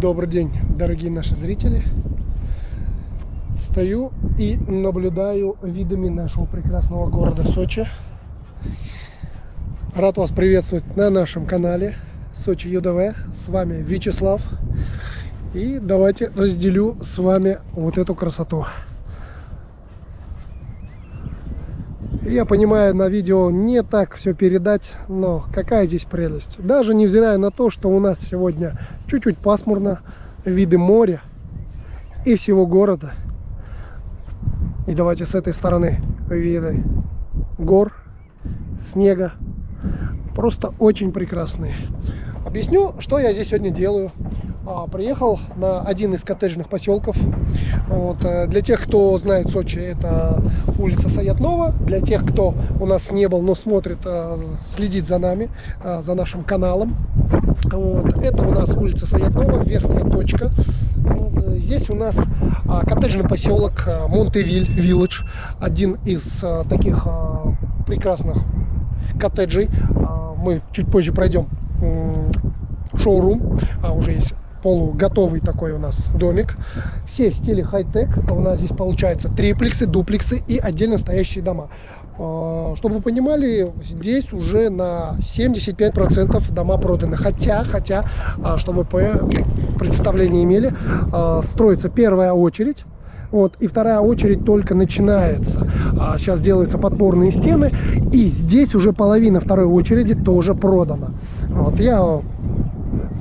Добрый день, дорогие наши зрители. Стою и наблюдаю видами нашего прекрасного города Сочи. Рад вас приветствовать на нашем канале Сочи ЮДВ. С вами Вячеслав. И давайте разделю с вами вот эту красоту. Я понимаю, на видео не так все передать, но какая здесь прелесть. Даже невзирая на то, что у нас сегодня чуть-чуть пасмурно, виды моря и всего города. И давайте с этой стороны виды гор, снега. Просто очень прекрасные. Объясню, что я здесь сегодня делаю. А, приехал на один из коттеджных поселков. Вот, э, для тех, кто знает Сочи, это улица Саятнова. Для тех, кто у нас не был, но смотрит, э, следит за нами, э, за нашим каналом. Вот, это у нас улица Саятнова, верхняя точка. Здесь у нас а, коттеджный поселок Монтевиль Вилледж. Один из таких прекрасных коттеджей. Мы чуть позже пройдем шоурум, а уже есть полуготовый такой у нас домик. Все в стиле хай-тек. У нас здесь получается триплексы, дуплексы и отдельно стоящие дома. А, чтобы вы понимали, здесь уже на 75% дома проданы. Хотя, хотя, а, чтобы вы представление имели, а, строится первая очередь. Вот, и вторая очередь только начинается. А сейчас делаются подпорные стены. И здесь уже половина второй очереди тоже продана. Вот, я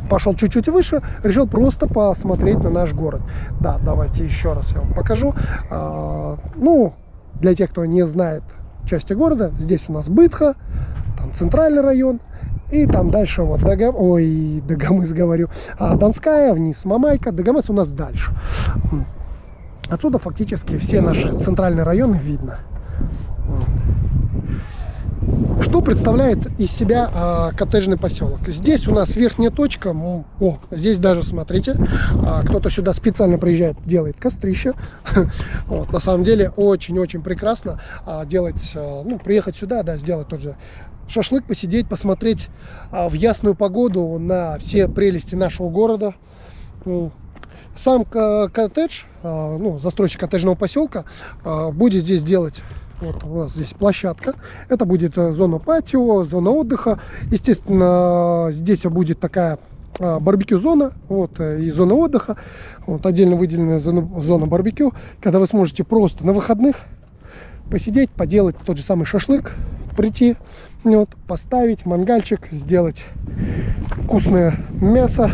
пошел чуть-чуть выше, решил просто посмотреть на наш город. Да, давайте еще раз я вам покажу. А, ну, для тех, кто не знает части города, здесь у нас Бытха, там центральный район, и там дальше вот Дагам... Ой, Дагомыс говорю. А Донская, вниз Мамайка. Дагомыс у нас дальше. Отсюда фактически все наши центральные районы видно. Что представляет из себя а, коттеджный поселок? Здесь у нас верхняя точка, о, здесь даже, смотрите, а, кто-то сюда специально приезжает, делает кострище. Вот, на самом деле очень-очень прекрасно а, делать, а, ну, приехать сюда, да, сделать тот же шашлык, посидеть, посмотреть а, в ясную погоду на все прелести нашего города. Ну, сам коттедж, а, ну, застройщик коттеджного поселка а, будет здесь делать вот у нас здесь площадка. Это будет э, зона патио, зона отдыха. Естественно, здесь будет такая а, барбекю зона вот э, и зона отдыха вот отдельно выделенная зона, зона барбекю когда вы сможете просто на выходных посидеть поделать тот же самый шашлык прийти вот поставить мангальчик сделать вкусное мясо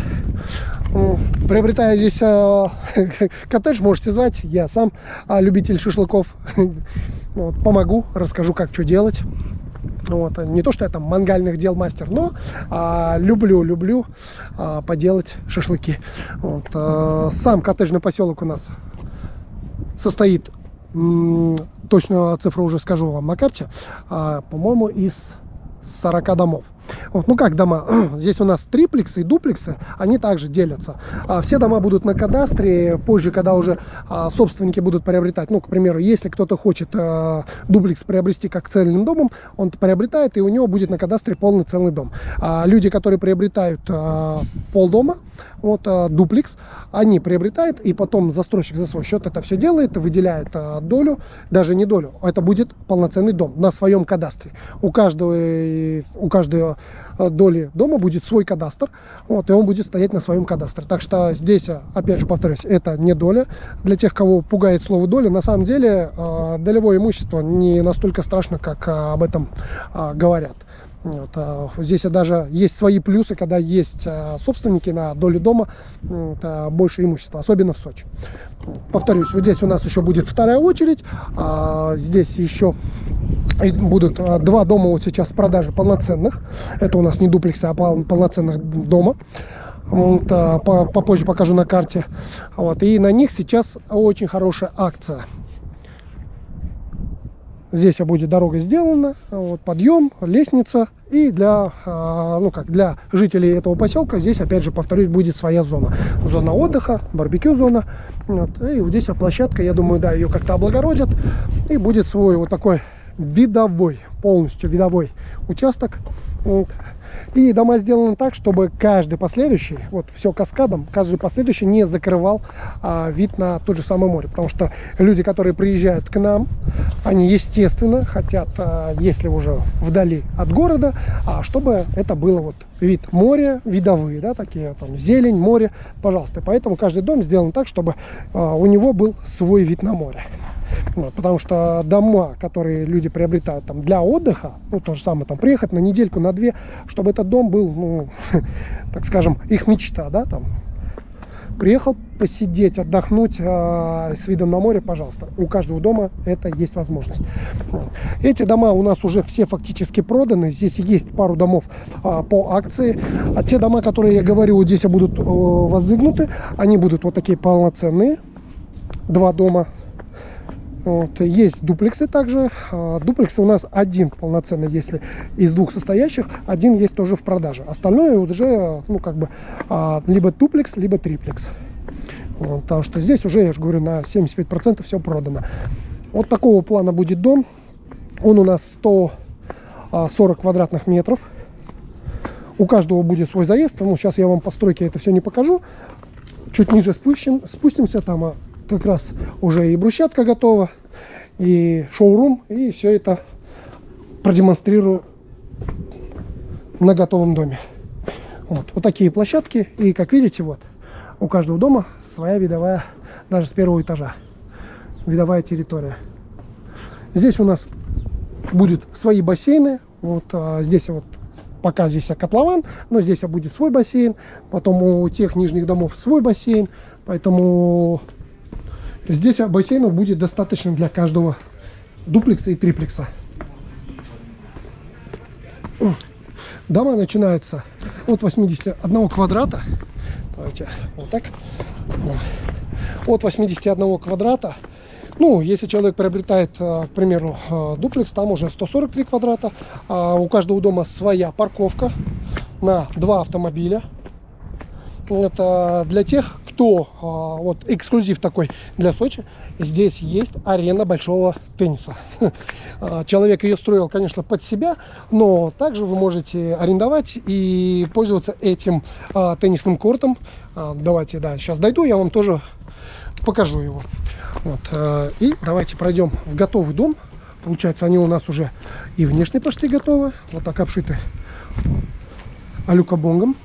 приобретая здесь э, коттедж можете звать я сам э, любитель шашлыков Вот, помогу, расскажу, как что делать. Вот. Не то, что я там мангальных дел мастер, но а, люблю, люблю а, поделать шашлыки. Вот. А, сам коттеджный поселок у нас состоит, точно цифру уже скажу вам на карте, а, по-моему, из 40 домов. Вот, ну как дома? Здесь у нас триплексы и дуплексы, они также делятся. А, все дома будут на кадастре, позже, когда уже а, собственники будут приобретать. Ну, к примеру, если кто-то хочет а, дуплекс приобрести как цельным домом, он приобретает, и у него будет на кадастре полный целый дом. А, люди, которые приобретают а, полдома, вот а, дуплекс, они приобретают, и потом застройщик за свой счет это все делает, выделяет а, долю, даже не долю, это будет полноценный дом на своем кадастре. У каждого, у каждого доли дома будет свой кадастр, вот, и он будет стоять на своем кадастре. Так что здесь, э, опять же повторюсь, это не доля. Для тех, кого пугает слово доля, на самом деле э, долевое имущество не настолько страшно, как об этом говорят. Вот, а здесь даже есть свои плюсы, когда есть а, собственники на долю дома, это больше имущества, особенно в Сочи. Повторюсь, вот здесь у нас еще будет вторая очередь, а здесь еще будут два дома вот сейчас в продаже полноценных. Это у нас не дуплексы, а полноценных дома. Вот, попозже покажу на карте. Вот, и на них сейчас очень хорошая акция. Здесь будет дорога сделана, вот, подъем, лестница. И для, а, ну как, для жителей этого поселка здесь, опять же, повторюсь, будет своя зона. Зона отдыха, барбекю зона. Вот, и вот здесь площадка, я думаю, да, ее как-то облагородят. И будет свой вот такой видовой, полностью видовой участок. Вот. И дома сделаны так, чтобы каждый последующий, вот все каскадом, каждый последующий не закрывал а, вид на тот же самое море. Потому что люди, которые приезжают к нам, они, естественно, хотят, а, если уже вдали от города, а, чтобы это было вот вид моря, видовые, да, такие там зелень, море, пожалуйста. Поэтому каждый дом сделан так, чтобы а, у него был свой вид на море. Вот, потому что дома, которые люди приобретают там для отдыха, ну то же самое, там приехать на недельку, на две, чтобы этот дом был, ну, так скажем, их мечта, да, там, приехал посидеть, отдохнуть э, с видом на море, пожалуйста. У каждого дома это есть возможность. Эти дома у нас уже все фактически проданы. Здесь есть пару домов э, по акции. А те дома, которые я говорю, здесь будут э, воздвигнуты, они будут вот такие полноценные. Два дома вот. Есть дуплексы также. А, дуплексы у нас один полноценный, если из двух состоящих, один есть тоже в продаже. Остальное уже, ну, как бы, а, либо дуплекс, либо триплекс. Вот, потому что здесь уже, я же говорю, на 75% все продано. Вот такого плана будет дом. Он у нас 140 а, квадратных метров. У каждого будет свой заезд. Ну, сейчас я вам по стройке это все не покажу. Чуть ниже спустим, спустимся, там как раз уже и брусчатка готова, и шоурум, и все это продемонстрирую на готовом доме. Вот, вот такие площадки, и как видите, вот, у каждого дома своя видовая, даже с первого этажа, видовая территория. Здесь у нас будут свои бассейны, вот а, здесь вот пока здесь котлован, но здесь будет свой бассейн, потом у тех нижних домов свой бассейн, поэтому Здесь бассейнов будет достаточно для каждого дуплекса и триплекса. Дома начинаются от 81 квадрата. Давайте вот так. От 81 квадрата. Ну, если человек приобретает, э, к примеру, э, дуплекс, там уже 143 квадрата. А у каждого дома своя парковка на два автомобиля. Это для тех, кто, а, вот эксклюзив такой для Сочи, здесь есть арена большого тенниса. А, человек ее строил, конечно, под себя, но также вы можете арендовать и пользоваться этим а, теннисным кортом. Давайте, да, сейчас дойду, я вам тоже покажу его. Вот, и давайте пройдем в готовый дом. Получается, они у нас уже и внешне почти готовы. Вот так обшиты алюкобонгом.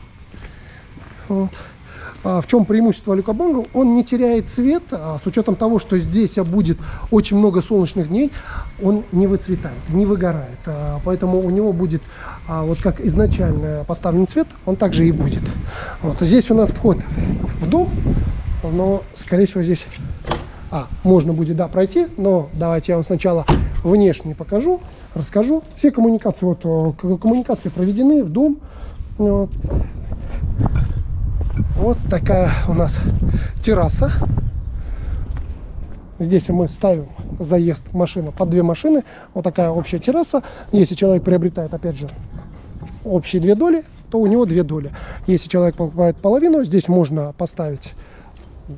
А в чем преимущество люкобонга? Он не теряет цвет, а с учетом того, что здесь будет очень много солнечных дней, он не выцветает, не выгорает. А, поэтому у него будет, вот как изначально поставлен цвет, он также и будет. Вот. Здесь у нас вход в дом, но, скорее всего, здесь а, можно будет, да, пройти, но давайте я вам сначала внешне покажу, расскажу. Все коммуникации, вот, коммуникации проведены в дом. Вот. Вот такая у нас терраса. Здесь мы ставим заезд машины под две машины. Вот такая общая терраса. Если человек приобретает, опять же, общие две доли, то у него две доли. Если человек покупает половину, здесь можно поставить...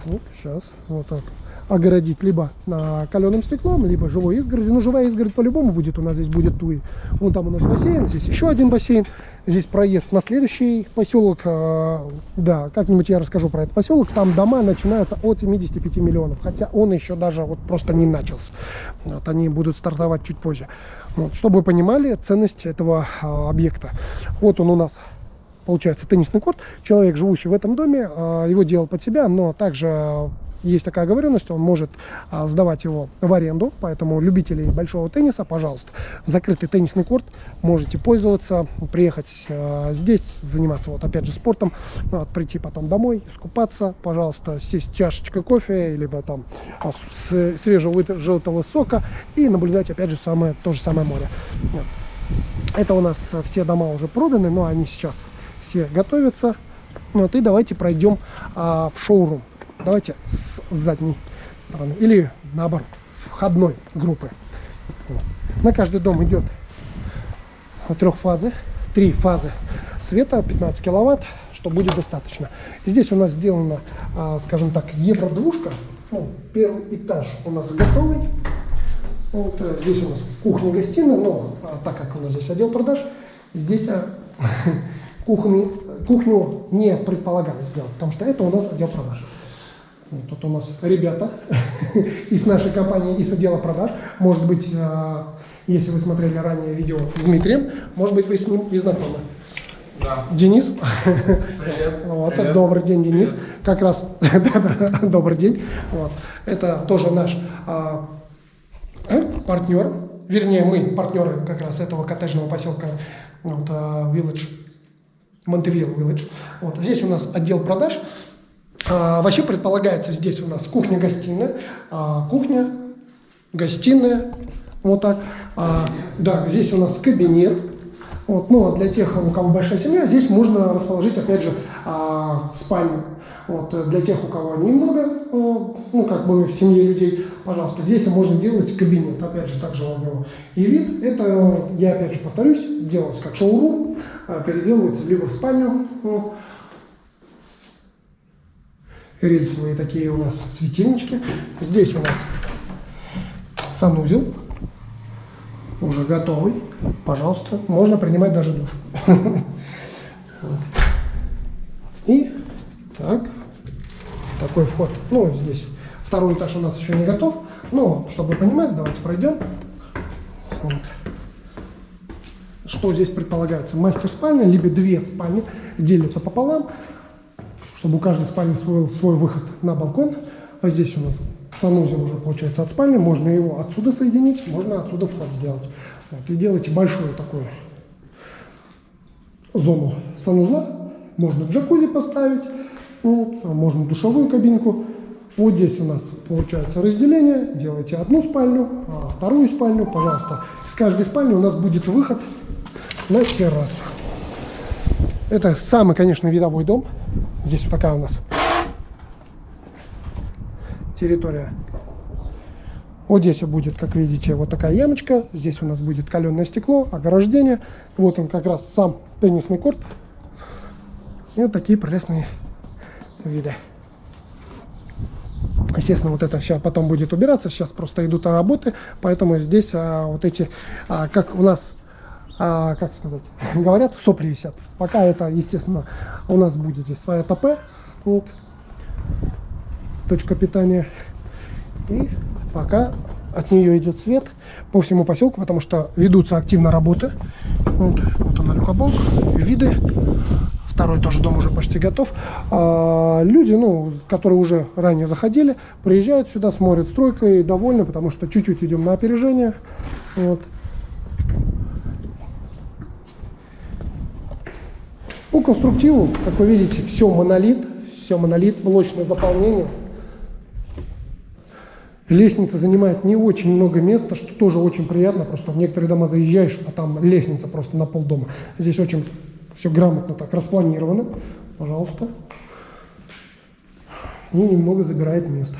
Вот, сейчас, вот так огородить либо на каленым стеклом, либо живой изгородью. Ну, живая изгородь по-любому будет, у нас здесь будет туи. Вон там у нас бассейн, здесь еще один бассейн. Здесь проезд на следующий поселок. А, да, как-нибудь я расскажу про этот поселок. Там дома начинаются от 75 миллионов, хотя он еще даже вот просто не начался. Вот они будут стартовать чуть позже. Вот, чтобы вы понимали ценность этого а, объекта. Вот он у нас получается теннисный корт. Человек, живущий в этом доме, а, его делал под себя, но также есть такая оговоренность, он может а, сдавать его в аренду, поэтому любителей большого тенниса, пожалуйста, закрытый теннисный корт, можете пользоваться, приехать а, здесь, заниматься вот опять же спортом, вот, прийти потом домой, искупаться, пожалуйста, сесть чашечка кофе, либо там а, свежего желтого сока и наблюдать опять же самое, то же самое море. Это у нас все дома уже проданы, но они сейчас все готовятся. Вот, и давайте пройдем а, в шоурум. Давайте с задней стороны. Или наоборот, с входной группы. На каждый дом идет трех фазы. Три фазы света, 15 киловатт, что будет достаточно. Здесь у нас сделана, а, скажем так, евро-двушка. Ну, первый этаж у нас готовый. Вот э, здесь у нас кухня-гостиная, но а, так как у нас здесь отдел продаж, здесь а, Кухни, кухню не предполагалось сделать, потому что это у нас отдел продаж. Вот тут у нас ребята из нашей компании, из отдела продаж. Может быть, э, если вы смотрели ранее видео с Дмитрием, может быть, вы с ним и знакомы. Да. Денис. Привет. Вот, Привет. добрый день, Денис. Привет. Как раз, добрый день. Вот. Это тоже наш а, э, партнер. Вернее, мы партнеры как раз этого коттеджного поселка вот, а, Village, Монтевилл Village. Вот. Здесь у нас отдел продаж. А, вообще предполагается здесь у нас кухня-гостиная, а, кухня, гостиная, вот так. А, да, здесь у нас кабинет. Вот, ну, для тех, у кого большая семья, здесь можно расположить, опять же, спальню. Вот, э, для тех, у кого немного, э, ну, как бы в семье людей, пожалуйста, здесь можно делать кабинет. Опять же, также у него и вид. Это, я опять же повторюсь, делается как шоурум, а, переделывается либо в спальню. Вот. Рельсовые такие у нас светильнички. Здесь у нас санузел уже готовый. Пожалуйста, можно принимать даже душ. И так, такой вход. Ну, здесь второй этаж у нас еще не готов. Но, чтобы вы понимали, давайте пройдем. Вот. Что здесь предполагается? Мастер-спальня, либо две спальни делятся пополам, чтобы у каждой спальни свой, свой выход на балкон. А здесь у нас санузел уже получается от спальни, можно его отсюда соединить, можно отсюда вход сделать. Вот, и делайте большую такую зону санузла, можно джакузи поставить, вот, можно душевую кабинку. Вот здесь у нас получается разделение, делайте одну спальню, а вторую спальню, пожалуйста. Из каждой спальни у нас будет выход на террасу. Это самый, конечно, видовой дом. Здесь такая у нас территория. Вот здесь будет, как видите, вот такая ямочка. Здесь у нас будет каленое стекло, ограждение. Вот он как раз сам теннисный корт. И вот такие прелестные виды. Естественно, вот это сейчас потом будет убираться. Сейчас просто идут работы, поэтому здесь а, вот эти, а, как у нас, а, как сказать, говорят, сопли висят. Пока это, естественно, у нас будет здесь своя ТП. Вот. Точка питания. И пока от нее идет свет по всему поселку, потому что ведутся активно работы. Вот, вот она люкобок, виды. Второй тоже дом уже почти готов. А, люди, ну, которые уже ранее заходили, приезжают сюда, смотрят стройкой, довольны, потому что чуть-чуть идем на опережение. Вот. По конструктиву, как вы видите, все монолит, все монолит, блочное заполнение. Лестница занимает не очень много места, что тоже очень приятно. Просто в некоторые дома заезжаешь, а там лестница просто на пол дома. Здесь очень все грамотно так распланировано. Пожалуйста. И немного забирает место.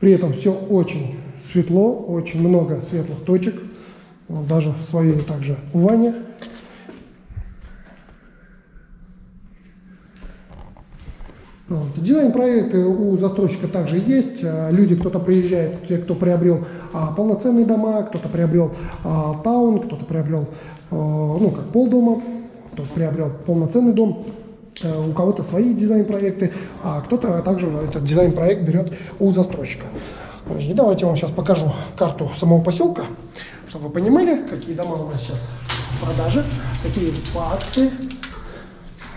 При этом все очень светло, очень много светлых точек. Даже в своей также ванне. Вот. Дизайн-проекты у застройщика также есть. А, Люди, кто-то приезжает, те, кто приобрел а, полноценные дома, кто-то приобрел а, таун, кто-то приобрел, а, ну, как полдома, кто-то приобрел полноценный дом. А, у кого-то свои дизайн-проекты, а кто-то также этот дизайн-проект берет у застройщика. И давайте я вам сейчас покажу карту самого поселка, чтобы вы понимали, какие дома у нас сейчас в продаже, какие по акции.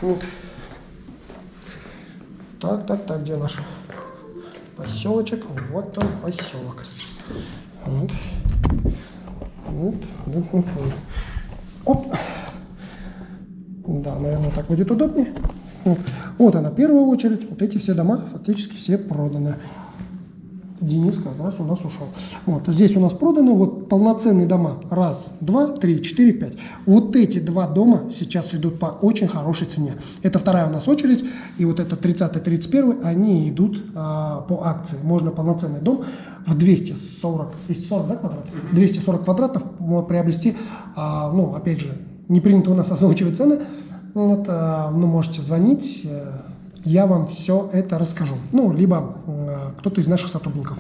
Вот. Так, так, так, где наш поселочек? Вот он, поселок. Вот. Вот. Оп. Да, наверное, так будет удобнее. Вот она, первая очередь. Вот эти все дома фактически все проданы. Денис как раз у нас ушел. Вот здесь у нас проданы вот полноценные дома. Раз, два, три, четыре, пять. Вот эти два дома сейчас идут по очень хорошей цене. Это вторая у нас очередь. И вот это 30-31, они идут а, по акции. Можно полноценный дом в 240, 240 да, квадратов? 240 квадратов приобрести. А, ну, опять же, не принято у нас озвучивать цены. Вот, а, ну, можете звонить э, я вам все это расскажу. Ну, либо э, кто-то из наших сотрудников.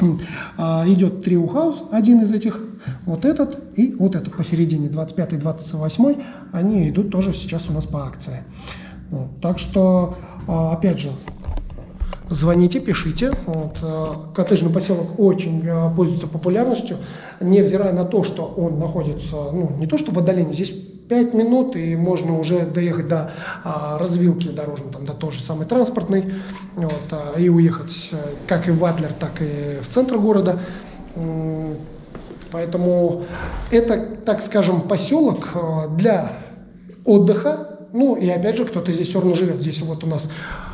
Э, идет Трио Хаус, один из этих Вот этот и вот этот посередине, 25 и 28, они идут тоже сейчас у нас по акции. Вот. Так что, а, опять же, звоните, пишите. Вот, э, коттеджный поселок очень э, пользуется популярностью, невзирая на то, что он находится, ну, не то что в отдалении, здесь 5 минут, и можно уже доехать до а, развилки дорожной, там, до той же самой транспортной, вот, а, и уехать э, как и в Адлер, так и в центр города. Поэтому это, так скажем, поселок для отдыха, ну и опять же, кто-то здесь все равно живет. Здесь вот у нас,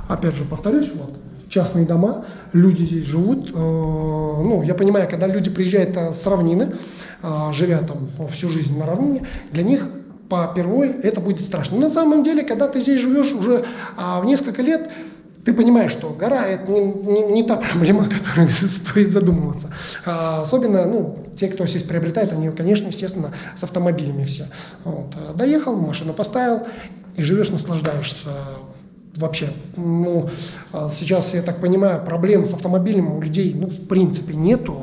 опять же, повторюсь, вот, частные дома, люди здесь живут. Э, ну, я понимаю, когда люди приезжают э, с равнины, э, живя там всю жизнь на равнине, для них по первой это будет страшно. Но на самом деле, когда ты здесь живешь уже а, в несколько лет, ты понимаешь, что гора – это не, не, не та проблема, о которой стоит задумываться. А, особенно, ну, те, кто здесь приобретает, они, конечно, естественно, с автомобилями все. Вот. Доехал, машину поставил, и живешь, наслаждаешься вообще. Ну, а сейчас, я так понимаю, проблем с автомобилем у людей, ну, в принципе, нету.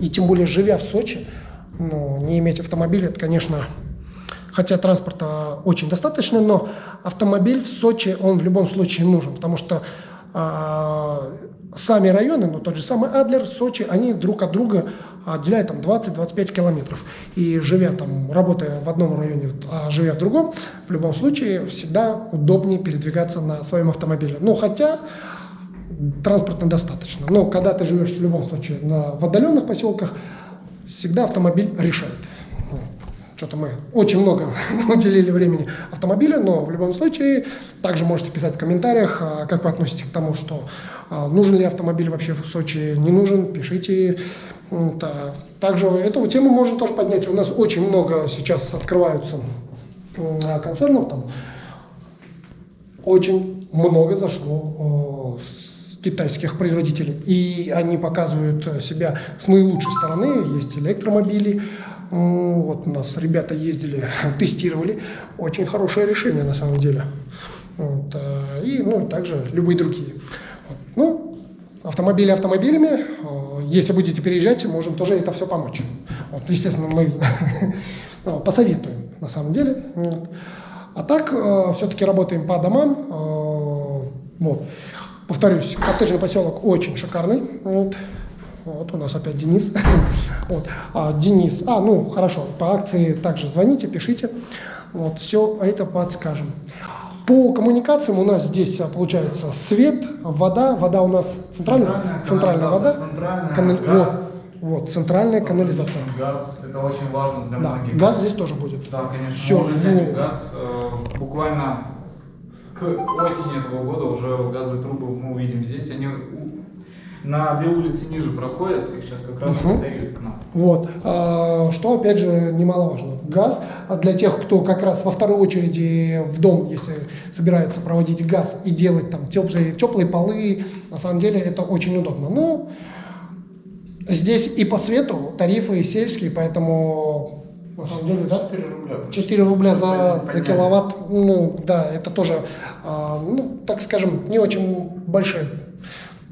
И тем более, живя в Сочи, ну, не иметь автомобиля, это, конечно, хотя транспорта очень достаточно, но автомобиль в Сочи, он в любом случае нужен, потому что а, сами районы, ну тот же самый Адлер, Сочи, они друг от друга отделяют там 20-25 километров. И живя там, работая в одном районе, а живя в другом, в любом случае всегда удобнее передвигаться на своем автомобиле. Ну хотя транспорта достаточно. Но когда ты живешь в любом случае на, в отдаленных поселках, всегда автомобиль решает. Что-то мы очень много уделили времени автомобилю, но в любом случае также можете писать в комментариях, а, как вы относитесь к тому, что а, нужен ли автомобиль вообще в Сочи, не нужен, пишите. Также эту тему можно тоже поднять. У нас очень много сейчас открываются концернов, там очень много зашло китайских производителей. И они показывают себя с наилучшей стороны. Есть электромобили, вот у нас ребята ездили, тестировали. Очень хорошее решение на самом деле. Вот, э, и ну, также любые другие. Вот. Ну, автомобили автомобилями. Если будете переезжать, можем тоже это все помочь. Вот, естественно, мы ну, посоветуем на самом деле. Вот. А так, э, все-таки работаем по домам. Э, вот. Повторюсь, коттеджный поселок очень шикарный. Вот. Вот у нас опять Денис. вот. а, Денис, а, ну, хорошо, по акции также звоните, пишите. Вот, все это подскажем. По коммуникациям у нас здесь а, получается свет, вода, вода у нас центральная, центральная, центральная вода, центральная, канали... газ, вот, вот, центральная канализация. Газ, это очень важно для да, многих. газ здесь тоже будет. Да, конечно. Все, уже взяли газ. Э, буквально к осени этого года уже газовые трубы мы увидим здесь. Они на две улицы ниже проходят, их сейчас как раз угу. к нам. Вот, а, что опять же немаловажно, газ а для тех, кто как раз во второй очереди в дом, если собирается проводить газ и делать там теплые, теплые полы, на самом деле это очень удобно. Ну, здесь и по свету тарифы сельские, поэтому на самом деле, да? 4 рубля. 4 рубля за, за киловатт, ну да, это тоже, а, ну, так скажем, не очень большие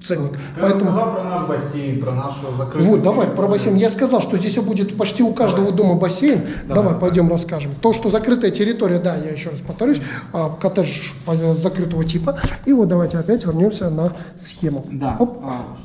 ценник. Ты Поэтому... рассказал про наш бассейн, про нашу закрытую... Вот, давай, про бассейн. Я сказал, что здесь будет почти у каждого давай. дома бассейн. Давай, давай пойдем расскажем. То, что закрытая территория, да, я еще раз повторюсь, а, коттедж закрытого типа. И вот давайте опять вернемся на схему. Да. Оп. А,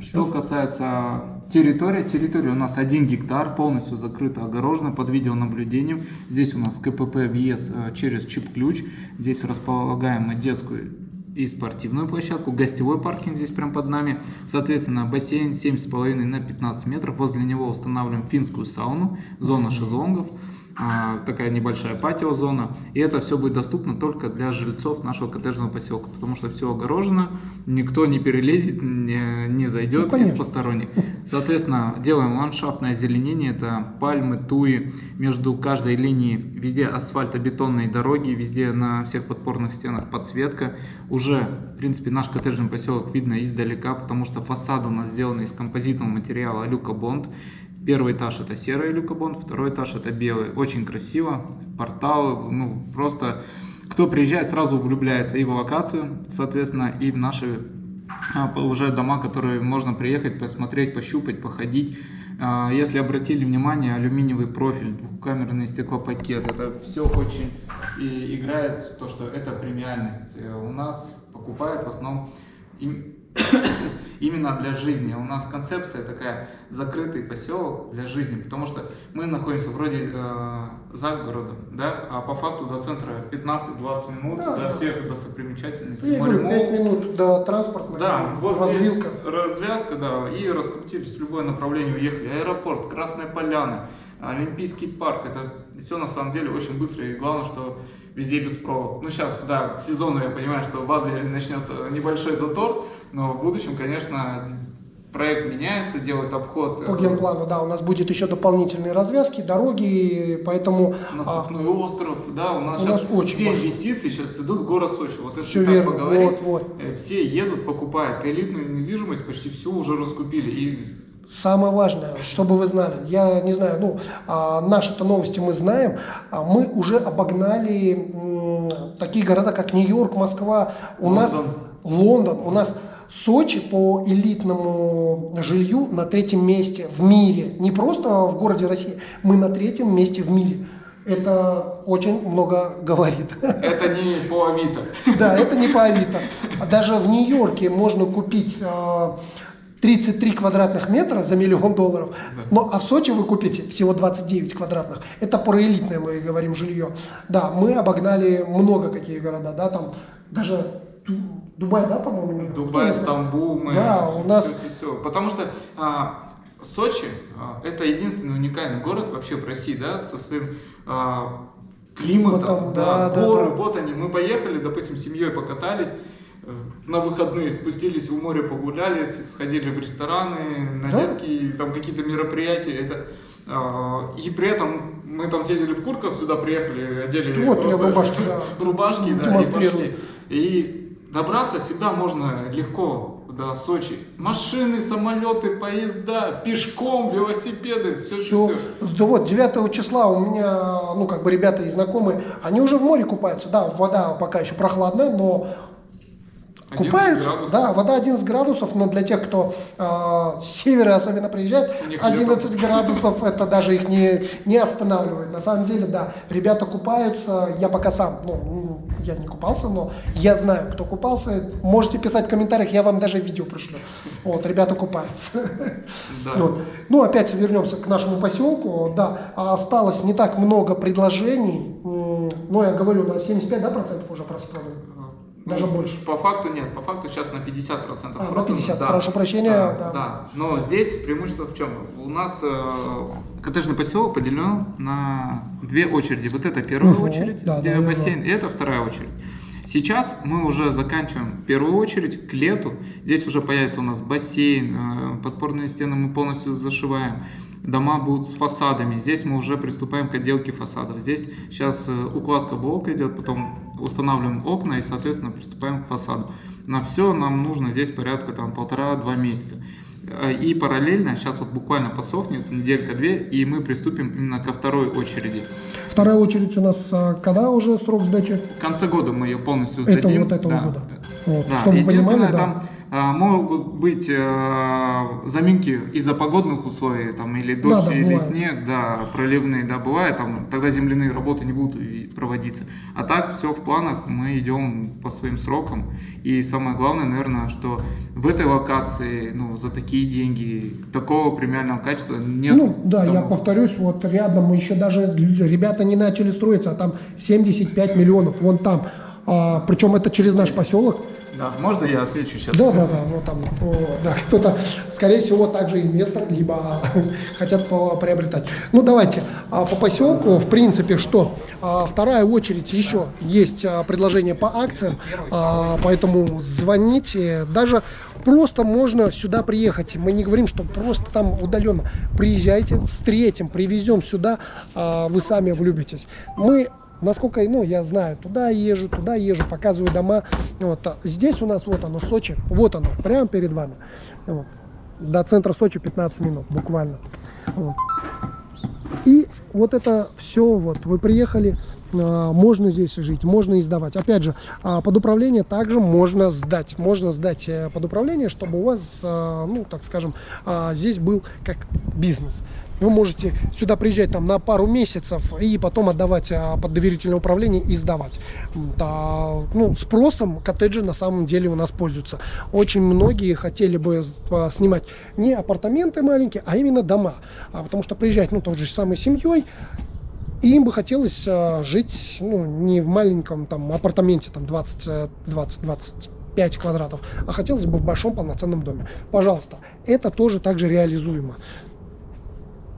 что касается территории, территория у нас 1 гектар, полностью закрыта, огорожена под видеонаблюдением. Здесь у нас КПП въезд э, через чип-ключ. Здесь располагаем мы детскую и спортивную площадку, гостевой паркинг здесь прям под нами, соответственно бассейн 7,5 на 15 метров, возле него устанавливаем финскую сауну, зона шезлонгов, такая небольшая патио-зона. И это все будет доступно только для жильцов нашего коттеджного поселка, потому что все огорожено, никто не перелезет, не, не зайдет ну, из посторонних. Соответственно, делаем ландшафтное озеленение, это пальмы, туи, между каждой линией, везде асфальтобетонные дороги, везде на всех подпорных стенах подсветка. Уже, в принципе, наш коттеджный поселок видно издалека, потому что фасады у нас сделаны из композитного материала Люка Бонд. Первый этаж это серый люкобон, второй этаж это белый. Очень красиво, порталы, ну просто кто приезжает сразу влюбляется и в локацию, соответственно, и в наши а, уже дома, которые можно приехать, посмотреть, пощупать, походить. А, Если обратили внимание, алюминиевый профиль, двухкамерный стеклопакет, это все очень и играет то, что это премиальность. Э, У нас покупают в основном именно для жизни. У нас концепция такая закрытый поселок для жизни, потому что мы находимся вроде э, за городом, да, а по факту до центра 15-20 минут Да, до да. всех достопримечательностей. Говорю, Мальмов. 5 минут до транспорта. Да, вот развилка. развязка, да, и раскрутились в любое направление, уехали. Аэропорт, Красная Поляна, Олимпийский парк, это все на самом деле очень быстро, и главное, что везде без пробок. Ну, сейчас, да, к сезону я понимаю, что в Адлере начнется небольшой затор, но в будущем, конечно, проект меняется, делают обход. э, По генплану, да, у нас будет еще дополнительные развязки, дороги, поэтому а, Насыпной остров, да, у нас У сейчас нас очень все большой. инвестиции сейчас идут в город Сочи. Вот если Всё так верно, поговорить, вот, вот. э, все едут, покупают элитную недвижимость, почти всю уже раскупили. И Самое важное, чтобы вы знали, я не знаю, ну, а, наши-то новости мы знаем, а мы уже обогнали м, такие города, как Нью-Йорк, Москва, у нас Лондон. Лондон, у нас Сочи по элитному жилью на третьем месте в мире, не просто в городе России, мы на третьем месте в мире. Это очень много говорит. это не по Авито. Да, это не по Авито. А Даже в Нью-Йорке можно купить э, 33 квадратных метра за миллион долларов, но а в Сочи вы купите всего 29 квадратных. Это проэлитное, мы говорим, жилье. Да, мы обогнали много какие города, да, там даже Ду- Дубай, да, по-моему? Дубай? Стамбул, мы Да, у нас- всё, всё, всё. Потому что а, Сочи а, это единственный уникальный город вообще в России, да, со своим а, климатом, Климатом, да, да, да, горы, да. вот они. Мы поехали, допустим, семьей покатались. Э, На выходные спустились в море, погуляли, сходили в рестораны, на Да? детские там какие-то мероприятия. Это, а, и при этом мы там съездили в куртках, сюда приехали, одели Вот, просто в рубашке, да. рубашки, да, и пошли. И добраться всегда можно легко до Сочи. Машины, самолеты, поезда, пешком, велосипеды, все, Все. все. Да вот, 9 числа у меня, ну, как бы ребята и знакомые, они уже в море купаются. Да, вода пока еще прохладная, но 11 купаются. градусов. Да, вода 11 градусов, но для тех, кто э, с севера особенно приезжает, У них 11 градусов это даже их не, не останавливает. На самом деле, да, ребята купаются, я пока сам, ну, я не купался, но я знаю, кто купался. Можете писать в комментариях, я вам даже видео пришлю. Вот, ребята купаются. Да. Вот. Ну, опять вернемся к нашему поселку. Да, осталось не так много предложений. М, Ну, я говорю, на 75 да, процентов уже проспродано. Даже Ну, больше. По факту нет, по факту сейчас на 50% А, на продано, 50, да. прошу прощения, Да, да. да. Но здесь преимущество в чем? У нас э, коттеджный поселок поделен на две очереди. Вот это первая Мгм, очередь, да, где да, да, бассейн, и это вторая очередь. Сейчас мы уже заканчиваем первую очередь к лету. Здесь уже появится у нас бассейн, э, подпорные стены мы полностью зашиваем. Дома будут с фасадами. Здесь мы уже приступаем к отделке фасадов. Здесь сейчас э, укладка блока идет, потом устанавливаем окна и, соответственно, приступаем к фасаду. На все нам нужно здесь порядка там полтора-два месяца. Э, И параллельно, сейчас вот буквально подсохнет, неделька-две, и мы приступим именно ко второй очереди. Вторая очередь у нас а, когда уже срок сдачи? В конце года мы ее полностью Это сдадим. вот этого Да. года. Вот. Да, Чтобы единственное, понимали, да. там а, могут быть э, заминки из-за погодных условий, там, или Да, дождь, да, или бывает. снег, да, проливные, да, бывает, там, тогда земляные работы не будут проводиться. А так, все в планах, мы идем по своим срокам, и самое главное, наверное, что в этой локации, ну, за такие деньги, такого премиального качества нет. Ну, да, я домов. повторюсь, вот рядом еще даже ребята не начали строиться, а там 75 миллионов, вон там. А, причем это через наш поселок. Да, можно я отвечу сейчас? Да, да, да, вот там да, кто-то, скорее всего, также инвестор, либо хотят приобретать. Ну, давайте а, по поселку, в принципе, что? А, вторая очередь еще есть а, предложение по акциям, а, поэтому звоните, даже просто можно сюда приехать. Мы не говорим, что просто там удаленно. Приезжайте, встретим, привезем сюда, а, вы сами влюбитесь. Мы Насколько, ну, я знаю, туда езжу, туда езжу, показываю дома. Вот. а Здесь у нас, вот оно, Сочи, вот оно, прямо перед вами. Вот. До центра Сочи 15 минут, буквально. Вот. И вот это все, вот, вы приехали, можно здесь жить, можно и сдавать. Опять же, а, под управление также можно сдать. Можно сдать э, под управление, чтобы у вас, а, ну, так скажем, а, здесь был как бизнес. Вы можете сюда приезжать там на пару месяцев и потом отдавать а, под доверительное управление и сдавать. Та, ну, спросом коттеджи на самом деле у нас пользуются. Очень многие хотели бы а, снимать не апартаменты маленькие, а именно дома. А, потому что приезжать, ну, той же самой семьей, и им бы хотелось а, жить ну, не в маленьком там апартаменте там 20, 20, 25 квадратов, а хотелось бы в большом полноценном доме. Пожалуйста, это тоже также реализуемо.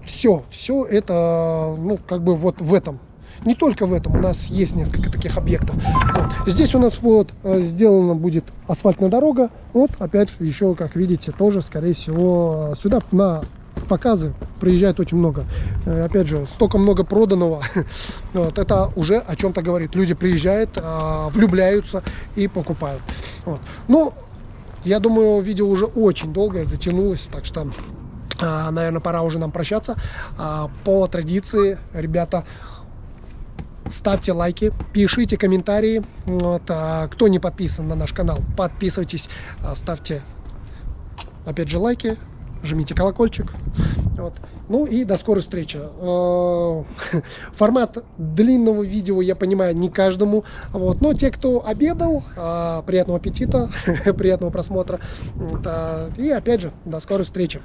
Все, все это, ну, как бы вот в этом. Не только в этом, у нас есть несколько таких объектов. Вот. Здесь у нас вот э, сделана будет асфальтная дорога. Вот, опять же, еще, как видите, тоже, скорее всего, э, сюда на показы приезжает очень много. Э, Опять же, столько много проданного. Вот, это уже о чем-то говорит. Люди приезжают, а, влюбляются и покупают. Вот. Ну, я думаю, видео уже очень долгое затянулось, так что, а, наверное, пора уже нам прощаться. А, По традиции, ребята, ставьте лайки, пишите комментарии. Вот, кто не подписан на наш канал, подписывайтесь, ставьте, опять же, лайки, жмите колокольчик. Вот. Ну и до скорой встречи. Э, Формат длинного видео, я понимаю, не каждому. Вот. Но те, кто обедал, э, приятного аппетита, приятного просмотра. А, И опять же, до скорой встречи.